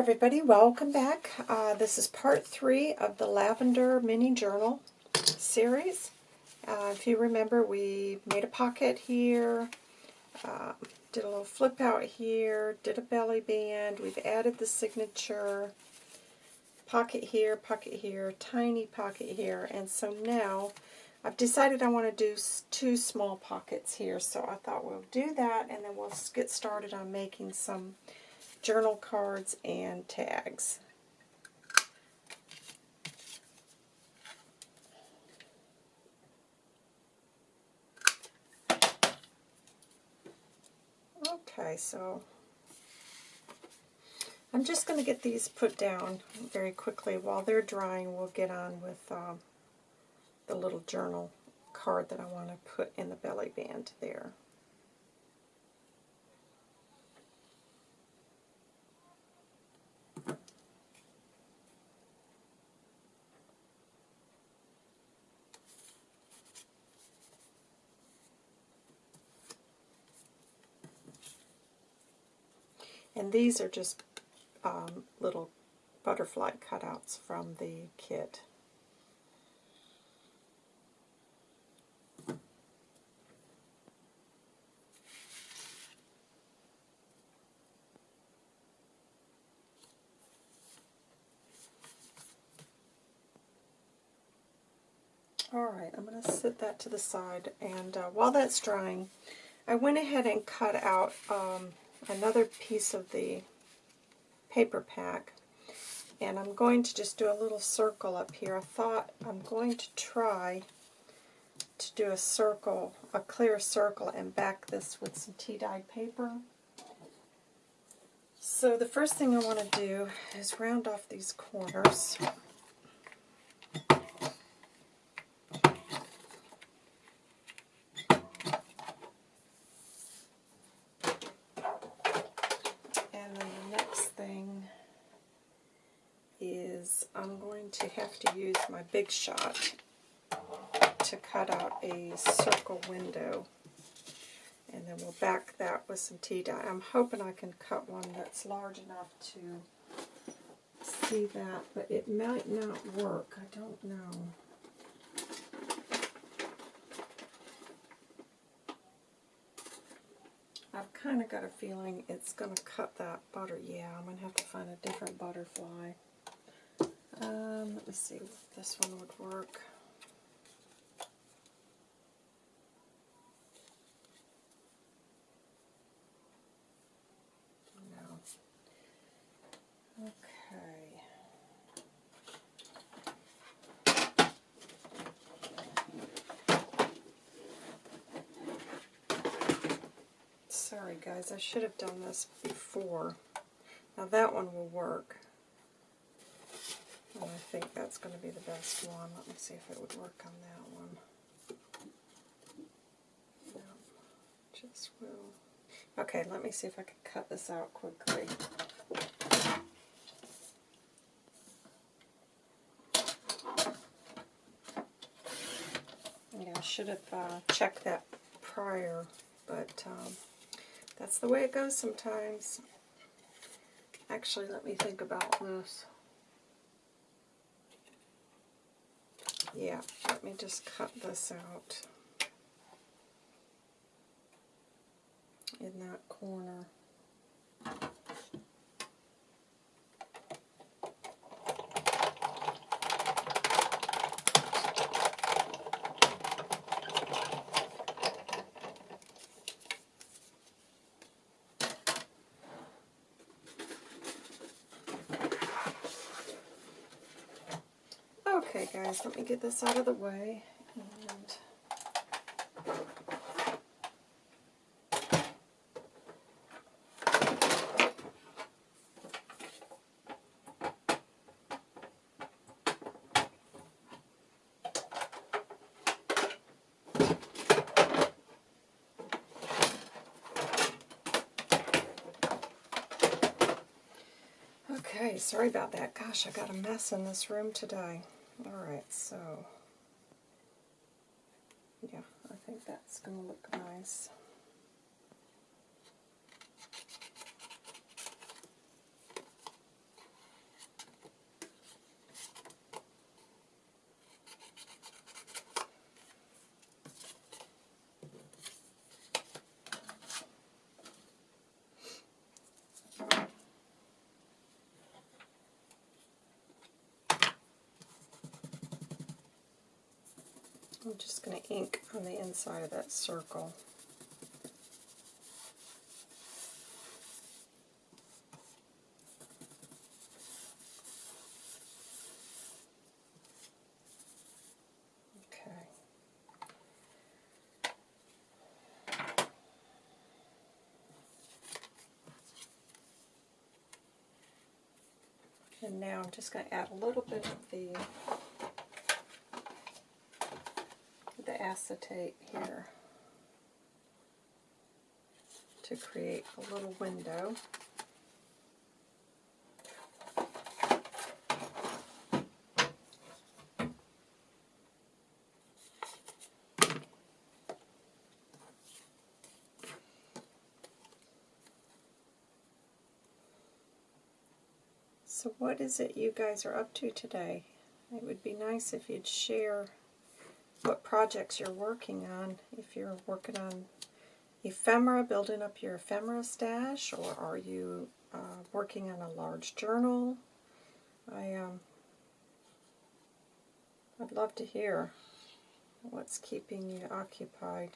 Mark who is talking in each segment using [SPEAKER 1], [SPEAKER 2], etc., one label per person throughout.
[SPEAKER 1] everybody, welcome back. Uh, this is part three of the Lavender Mini Journal series. Uh, if you remember, we made a pocket here, uh, did a little flip out here, did a belly band, we've added the signature, pocket here, pocket here, tiny pocket here, and so now I've decided I want to do two small pockets here, so I thought we'll do that, and then we'll get started on making some journal cards and tags. Okay, so I'm just going to get these put down very quickly. While they're drying, we'll get on with um, the little journal card that I want to put in the belly band there. And these are just um, little butterfly cutouts from the kit. Alright, I'm going to set that to the side, and uh, while that's drying, I went ahead and cut out um, another piece of the paper pack, and I'm going to just do a little circle up here. I thought I'm going to try to do a circle, a clear circle, and back this with some tea-dyed paper. So the first thing I want to do is round off these corners. I'm going to have to use my Big Shot to cut out a circle window. And then we'll back that with some tea dye. I'm hoping I can cut one that's large enough to see that, but it might not work. I don't know. I've kind of got a feeling it's going to cut that butter. Yeah, I'm going to have to find a different butterfly. Um, let me see if this one would work. No. Okay. Sorry guys, I should have done this before. Now that one will work. And I think that's going to be the best one. Let me see if it would work on that one. No, just will. Okay, let me see if I can cut this out quickly. Yeah, I should have uh, checked that prior, but um, that's the way it goes sometimes. Actually, let me think about this. Yeah, let me just cut this out in that corner. Guys, let me get this out of the way. And Okay, sorry about that. Gosh, I got a mess in this room today. Alright, so yeah, I think that's going to look nice. I'm just going to ink on the inside of that circle. And now I'm just going to add a little bit of the the acetate here to create a little window. So what is it you guys are up to today? It would be nice if you'd share what projects you're working on. If you're working on ephemera, building up your ephemera stash, or are you uh, working on a large journal? I um, I'd love to hear what's keeping you occupied.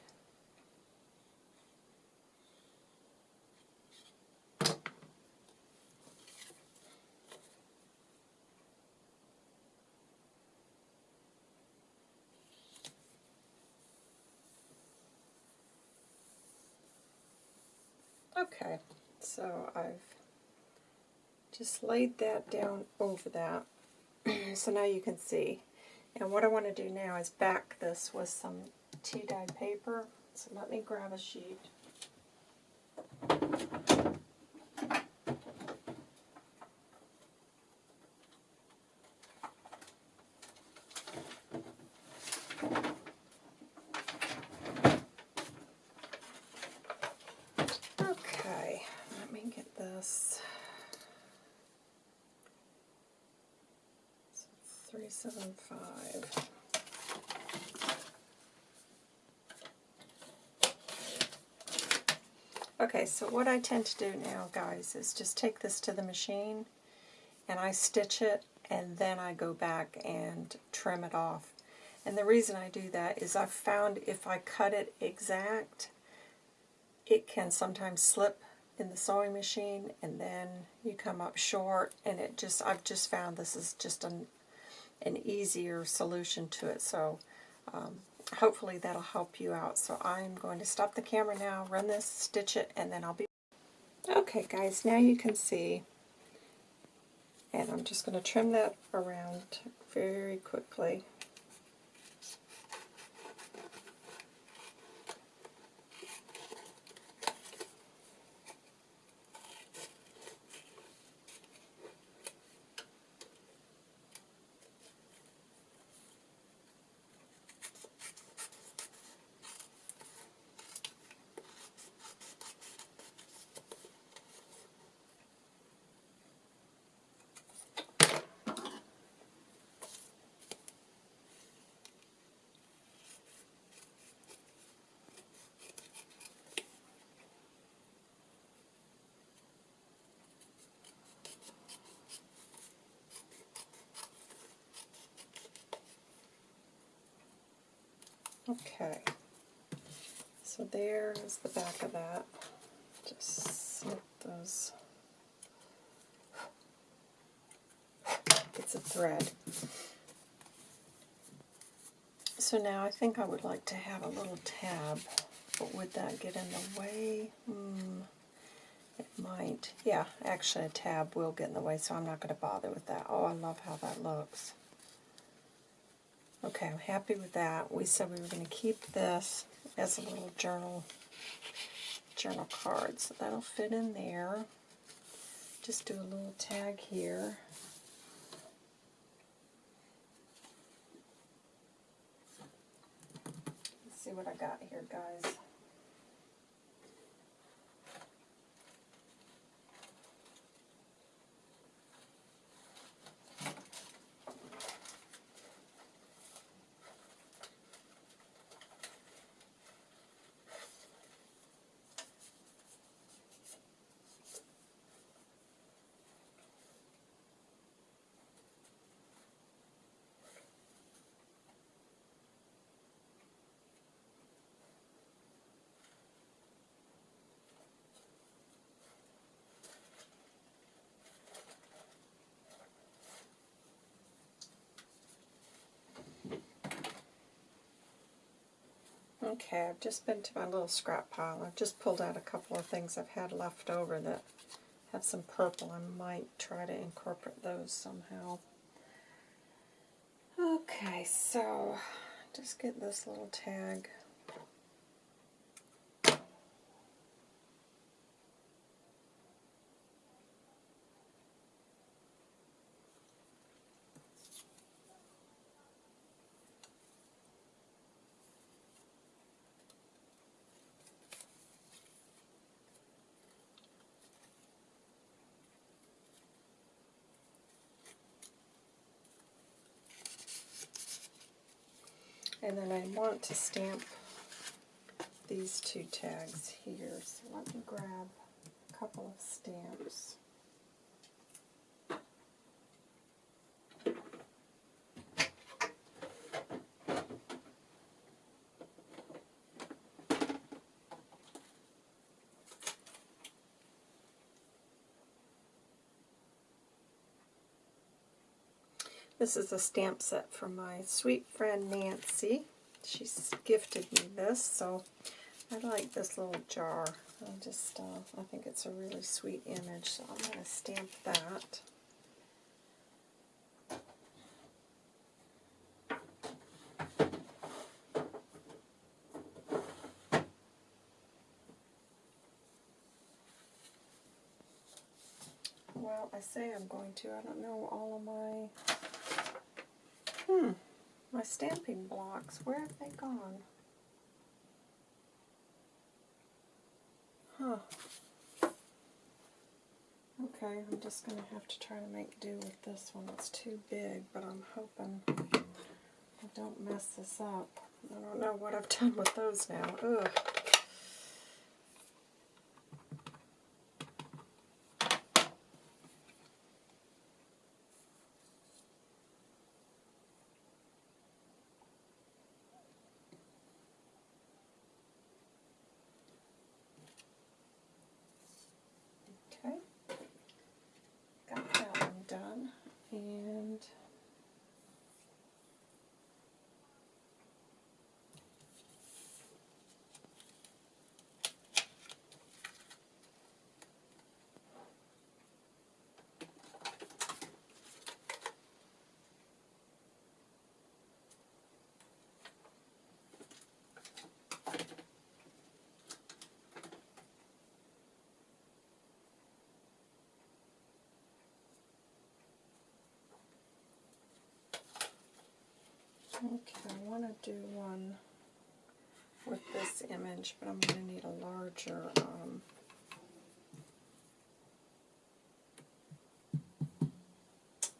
[SPEAKER 1] Okay, so I've just laid that down over that so now you can see. And what I want to do now is back this with some tea dye paper. So let me grab a sheet. Okay, let me get this. So 375. Okay, so what I tend to do now, guys, is just take this to the machine and I stitch it and then I go back and trim it off. And the reason I do that is I've found if I cut it exact, it can sometimes slip in the sewing machine and then you come up short and it just I've just found this is just an an easier solution to it so um, hopefully that'll help you out. So I'm going to stop the camera now run this stitch it and then I'll be okay guys now you can see. And I'm just going to trim that around very quickly Okay, so there's the back of that. Just slip those. It's a thread. So now I think I would like to have a little tab, but would that get in the way? Hmm, it might. Yeah, actually a tab will get in the way, so I'm not going to bother with that. Oh, I love how that looks. Okay, I'm happy with that. We said we were going to keep this as a little journal journal card. So that'll fit in there. Just do a little tag here. Let's see what I got here, guys. Okay, I've just been to my little scrap pile. I've just pulled out a couple of things I've had left over that have some purple. I might try to incorporate those somehow. Okay, so just get this little tag. And then I want to stamp these two tags here. So let me grab a couple of stamps. This is a stamp set from my sweet friend Nancy. She's gifted me this, so I like this little jar. I just, uh, I think it's a really sweet image, so I'm going to stamp that. Well, I say I'm going to. I don't know all of my Hmm, my stamping blocks, where have they gone? Huh. Okay, I'm just going to have to try to make do with this one. It's too big, but I'm hoping I don't mess this up. I don't know what I've done with those now. Ugh. and Okay, I want to do one with this image, but I'm going to need a larger um,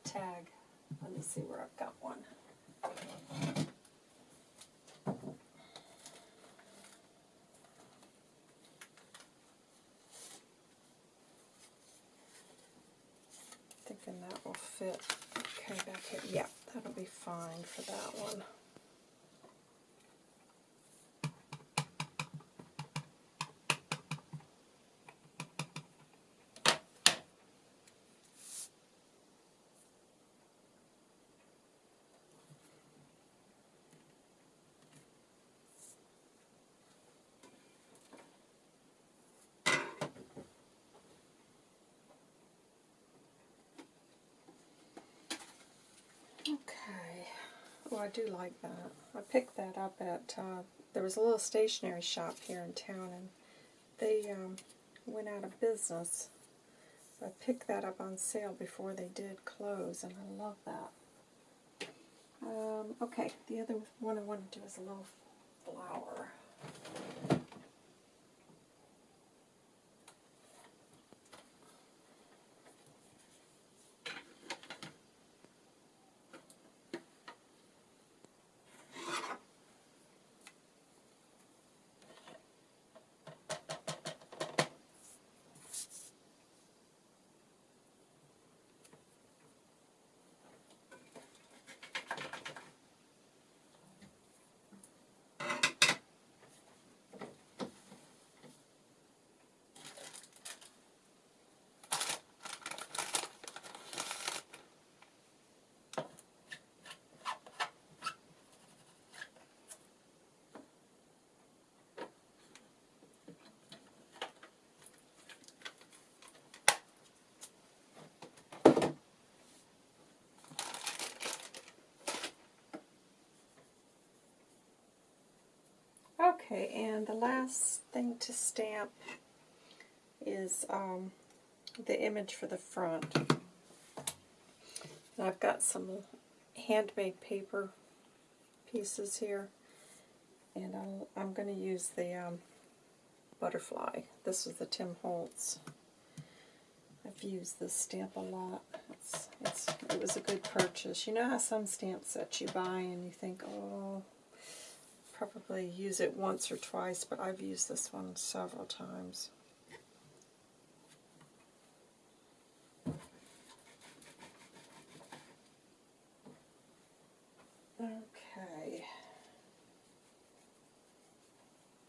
[SPEAKER 1] tag. Let me see where I've got one. Thinking that will fit okay back here. Yeah, That'll be fine for that one. Okay. Oh, I do like that. I picked that up at, uh, there was a little stationery shop here in town, and they um, went out of business. So I picked that up on sale before they did close, and I love that. Um, okay, the other one I want to do is a little flower. Okay, and the last thing to stamp is um, the image for the front. And I've got some handmade paper pieces here, and I'll, I'm going to use the um, butterfly. This is the Tim Holtz. I've used this stamp a lot. It's, it's, it was a good purchase. You know how some stamps that you buy and you think, oh, probably use it once or twice, but I've used this one several times. Okay.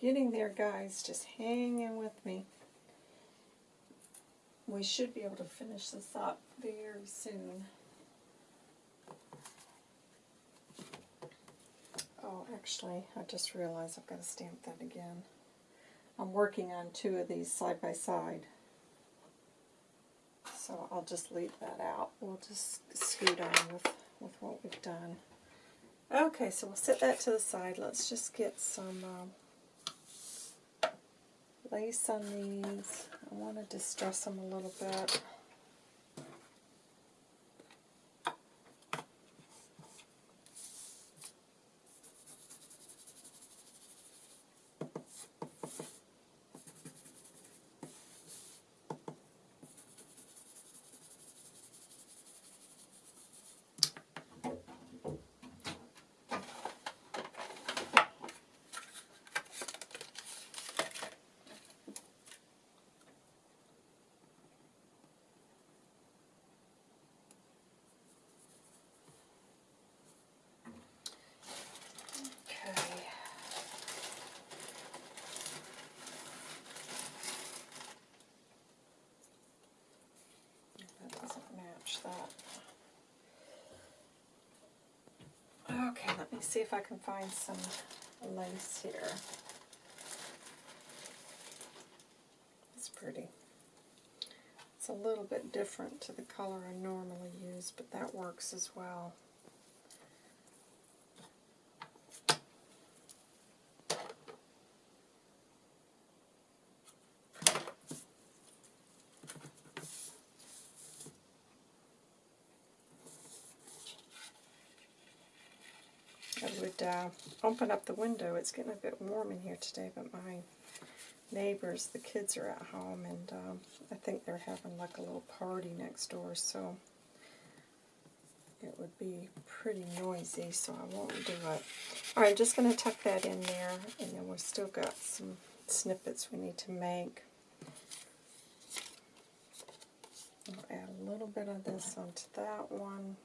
[SPEAKER 1] Getting there, guys. Just hanging with me. We should be able to finish this up very soon. Oh, actually, I just realized I've got to stamp that again. I'm working on two of these side by side. So I'll just leave that out. We'll just scoot on with, with what we've done. Okay, so we'll set that to the side. Let's just get some um, lace on these. I want to distress them a little bit. Okay. That doesn't match that. Okay, let me see if I can find some lace here. It's pretty. It's a little bit different to the color I normally use, but that works as well. I would uh, open up the window. It's getting a bit warm in here today, but my neighbors, the kids are at home, and um, I think they're having like a little party next door, so it would be pretty noisy, so I won't do it. Alright, I'm just going to tuck that in there, and then we've still got some snippets we need to make. I'll add a little bit of this onto that one.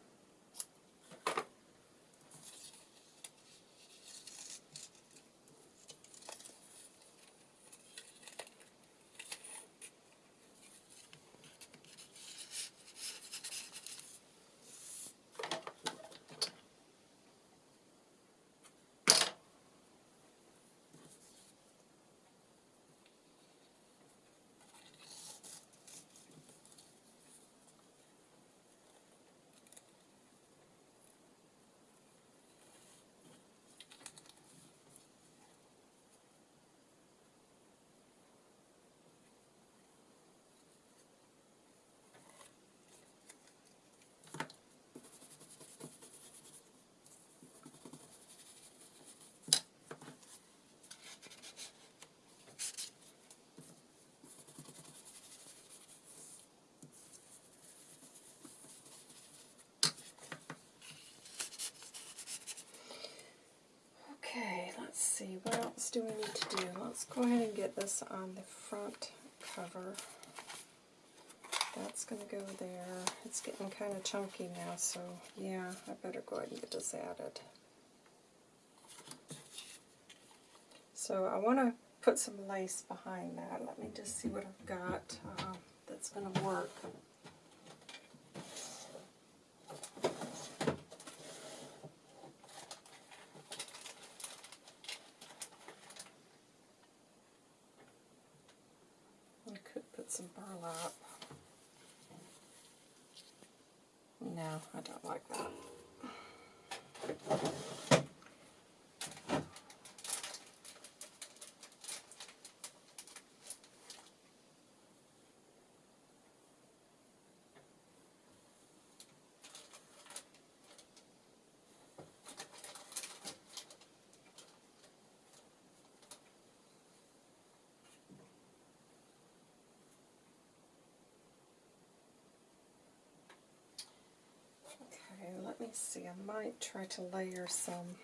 [SPEAKER 1] Okay, let's see, what else do we need to do? Let's go ahead and get this on the front cover. That's going to go there. It's getting kind of chunky now, so yeah, I better go ahead and get this added. So I want to put some lace behind that. Let me just see what I've got uh, that's going to work. I could put some burlap. No, I don't like that. Let me see. I might try to layer some.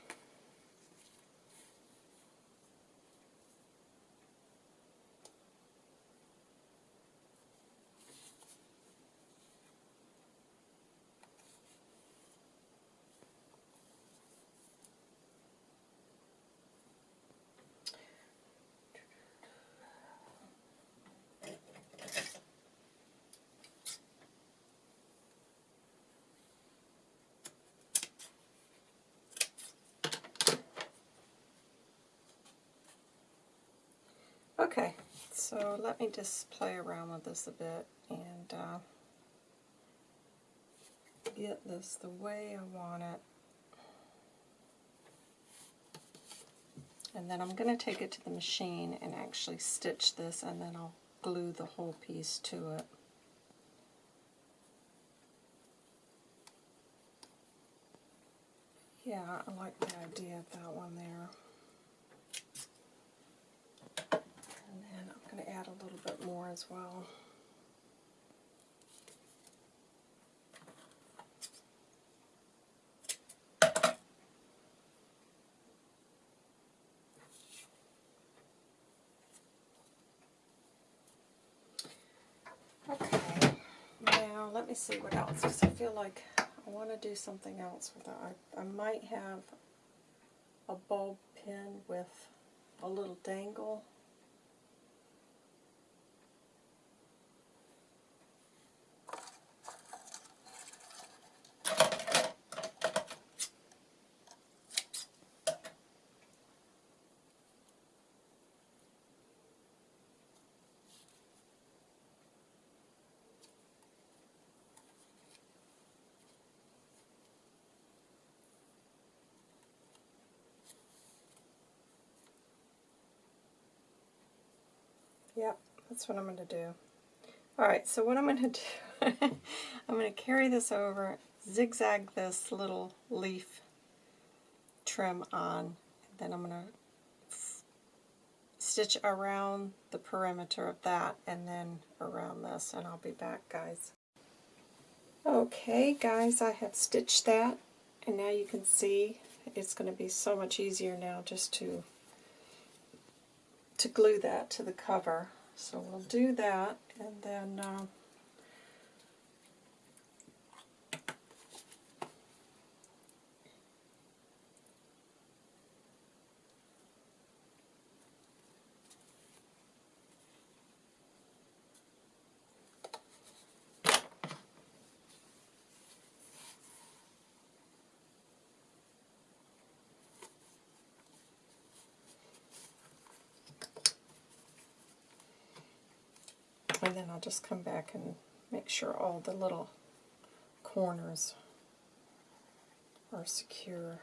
[SPEAKER 1] Okay, so let me just play around with this a bit and uh, get this the way I want it. And then I'm going to take it to the machine and actually stitch this and then I'll glue the whole piece to it. Yeah, I like the idea of that one there. And then I'm going to add a little bit more as well. Okay, now let me see what else, because I feel like I want to do something else with it. I, I might have a bulb pin with a little dangle. Yep, that's what I'm going to do. Alright, so what I'm going to do, I'm going to carry this over, zigzag this little leaf trim on, and then I'm going to stitch around the perimeter of that and then around this, and I'll be back, guys. Okay, guys, I have stitched that, and now you can see it's going to be so much easier now just to to glue that to the cover. So we'll do that and then uh, and then I'll just come back and make sure all the little corners are secure.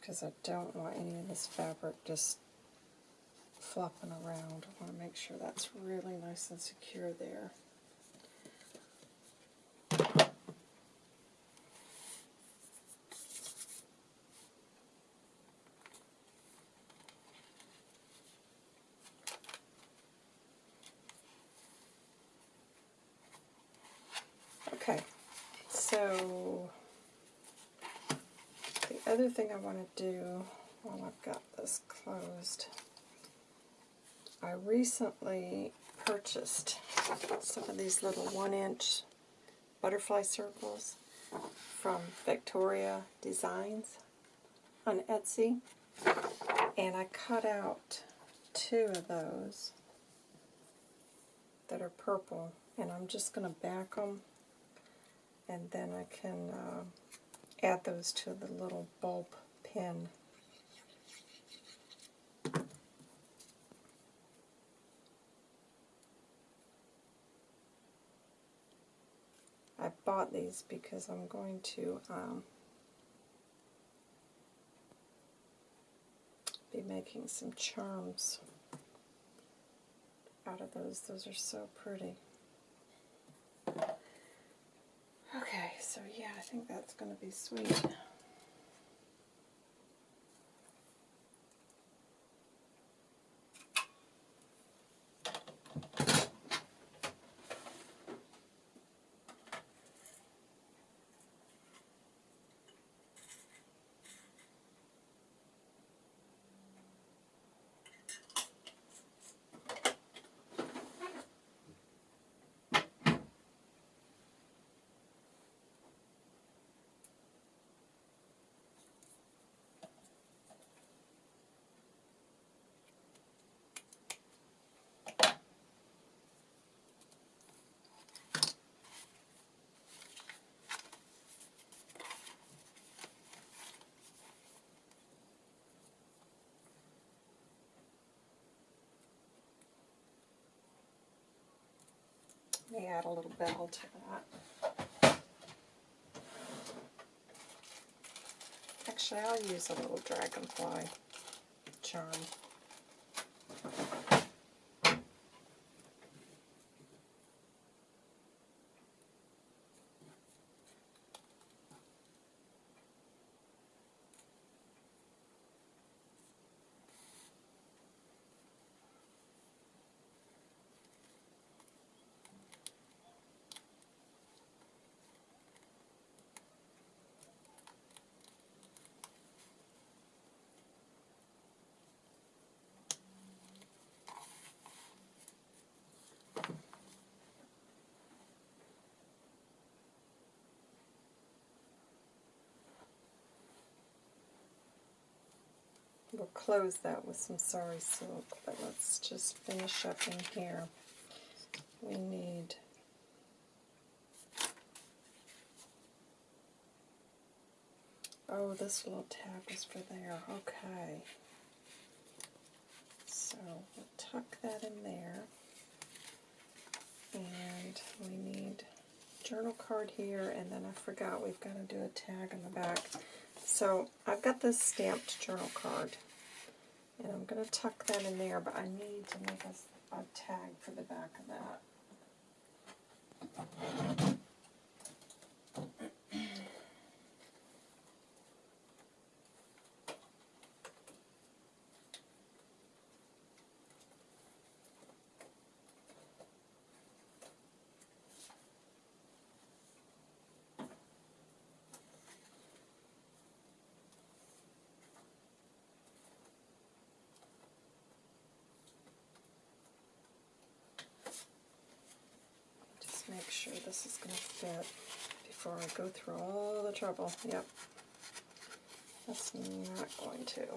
[SPEAKER 1] Because I don't want any of this fabric just flopping around. I want to make sure that's really nice and secure there. Okay, so the other thing I want to do while I've got this closed, I recently purchased some of these little one inch butterfly circles from Victoria Designs on Etsy and I cut out two of those that are purple and I'm just going to back them and then I can uh, add those to the little bulb pin. I bought these because I'm going to um, be making some charms out of those. Those are so pretty. Okay, so yeah, I think that's going to be sweet. Me add a little bell to that. Actually, I'll use a little dragonfly charm. We'll close that with some sari silk, but let's just finish up in here. We need Oh, this little tab is for there. Okay. So we'll tuck that in there. And we need journal card here, and then I forgot we've got to do a tag on the back. So I've got this stamped journal card, and I'm going to tuck that in there, but I need to make a, a tag for the back of that. Just make sure this is going to fit before I go through all the trouble. Yep. That's not going to. Okay.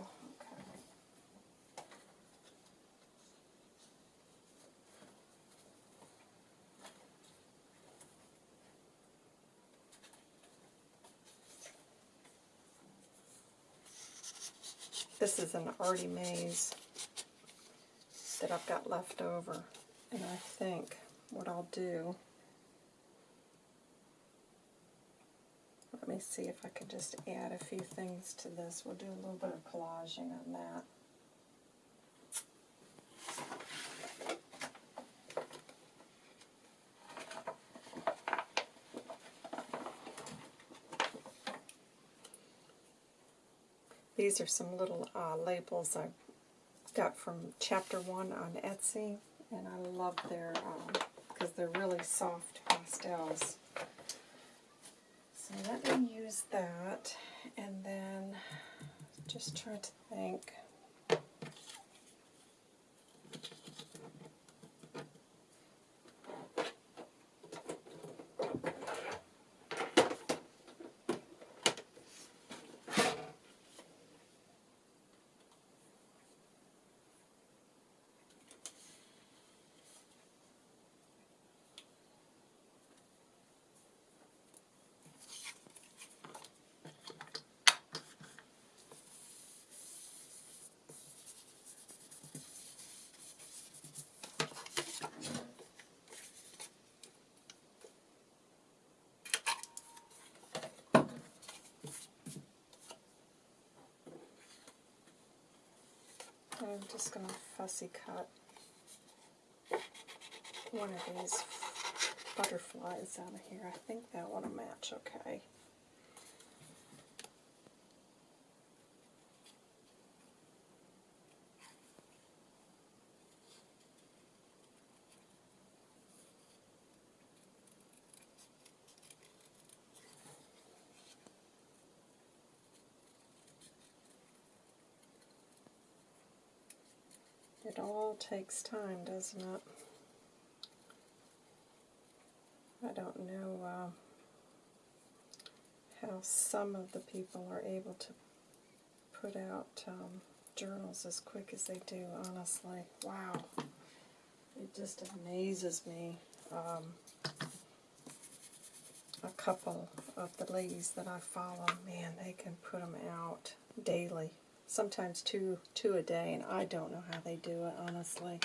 [SPEAKER 1] This is an Artie Maze that I've got left over. And I think what I'll do, me see if I can just add a few things to this. We'll do a little bit of collaging on that. These are some little uh, labels I got from Chapter 1 on Etsy, and I love their, because um, they're really soft pastels. So let me use that, and then just try to think. I'm just going to fussy cut one of these butterflies out of here. I think that one will match okay. It all takes time, doesn't it? I don't know uh, how some of the people are able to put out um, journals as quick as they do, honestly. Wow. It just amazes me. Um, a couple of the ladies that I follow, man, they can put them out daily sometimes two two a day, and I don't know how they do it, honestly.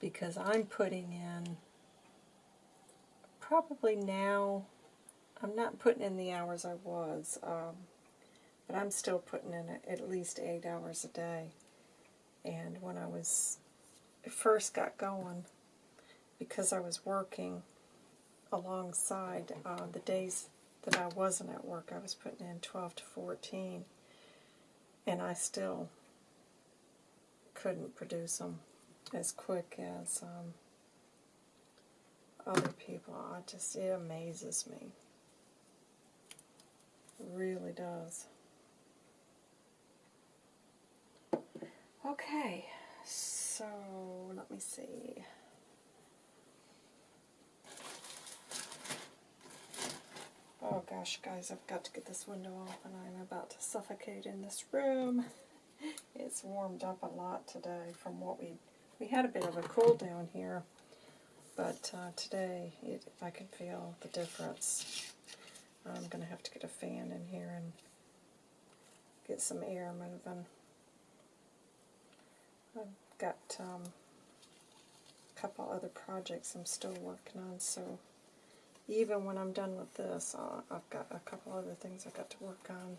[SPEAKER 1] Because I'm putting in probably now, I'm not putting in the hours I was, um, but I'm still putting in at least eight hours a day. And when I was first got going, because I was working alongside uh, the days that I wasn't at work, I was putting in 12 to 14, and I still couldn't produce them as quick as um, other people. I just, it amazes me. It really does. Okay, so let me see. Oh gosh, guys, I've got to get this window open. I'm about to suffocate in this room. It's warmed up a lot today from what we we had a bit of a cool down here, but uh, today it, I can feel the difference. I'm going to have to get a fan in here and get some air moving. I've got um, a couple other projects I'm still working on, so even when I'm done with this, uh, I've got a couple other things I've got to work on.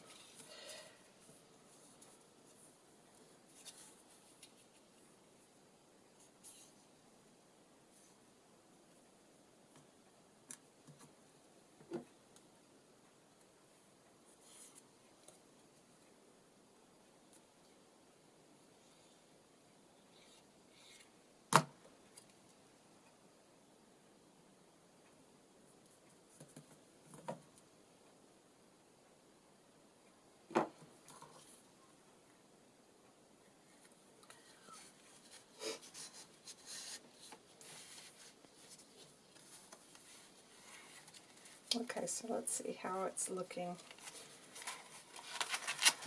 [SPEAKER 1] Okay, so let's see how it's looking.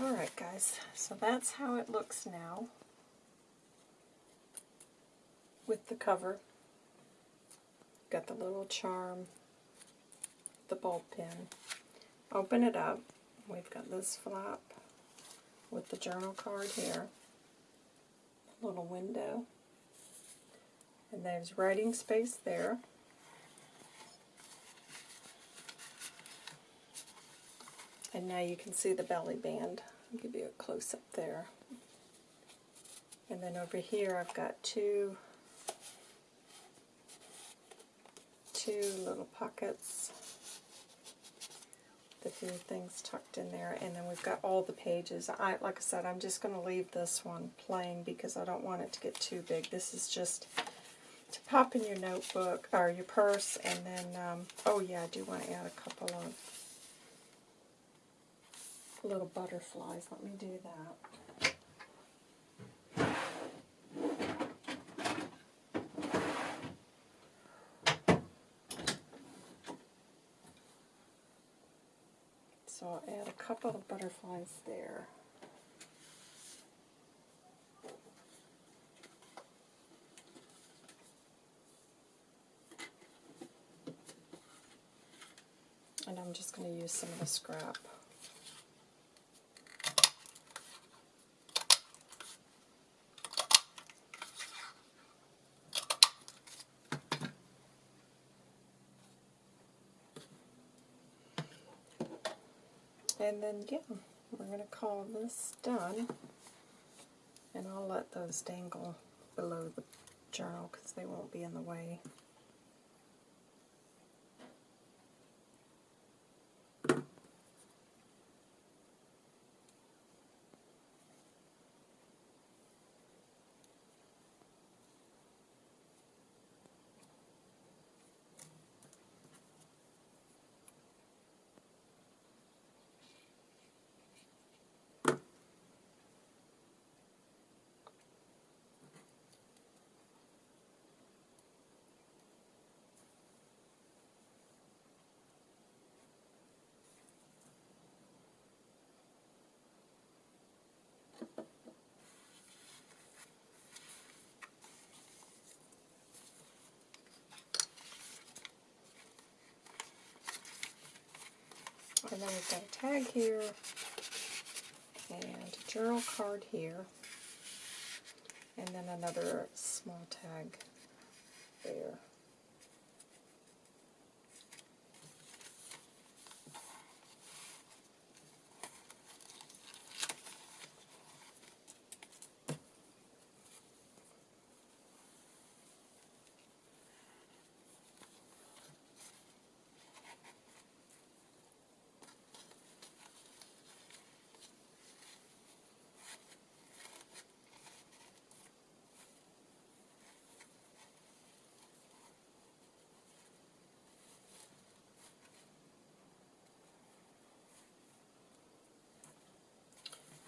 [SPEAKER 1] Alright guys, so that's how it looks now with the cover. Got the little charm, the ball pin. Open it up. We've got this flap with the journal card here. Little window. And there's writing space there. Now you can see the belly band. I'll give you a close-up there. And then over here I've got two, two little pockets. The few things tucked in there. And then we've got all the pages. I, like I said, I'm just going to leave this one plain because I don't want it to get too big. This is just to pop in your notebook or your purse. And then, um, oh yeah, I do want to add a couple of little butterflies. Let me do that. So I'll add a couple of butterflies there. And I'm just going to use some of the scrap. And then, yeah, we're going to call this done. And I'll let those dangle below the journal because they won't be in the way. And then we've got a tag here, and a journal card here, and then another small tag there.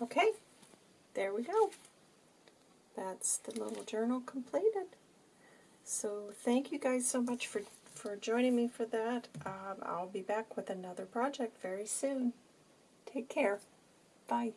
[SPEAKER 1] Okay, there we go. That's the little journal completed. So thank you guys so much for, for joining me for that. Um, I'll be back with another project very soon. Take care. Bye.